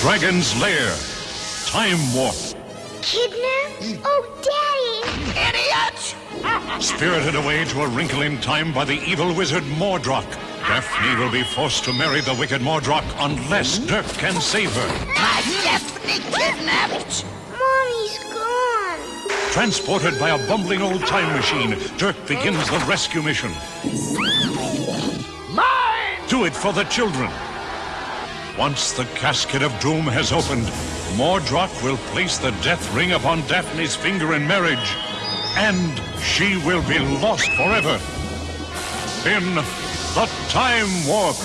Dragon's Lair. Time Warp. Kidnapped? Oh, Daddy! Idiot! Spirited away to a wrinkle in time by the evil wizard Mordroc. Daphne will be forced to marry the wicked Mordroc unless Dirk can save her. My Daphne kidnapped! Mommy's gone. Transported by a bumbling old time machine, Dirk begins the rescue mission. Mine! Do it for the children. Once the casket of doom has opened, Mordroc will place the death ring upon Daphne's finger in marriage, and she will be lost forever. In the Time Warp.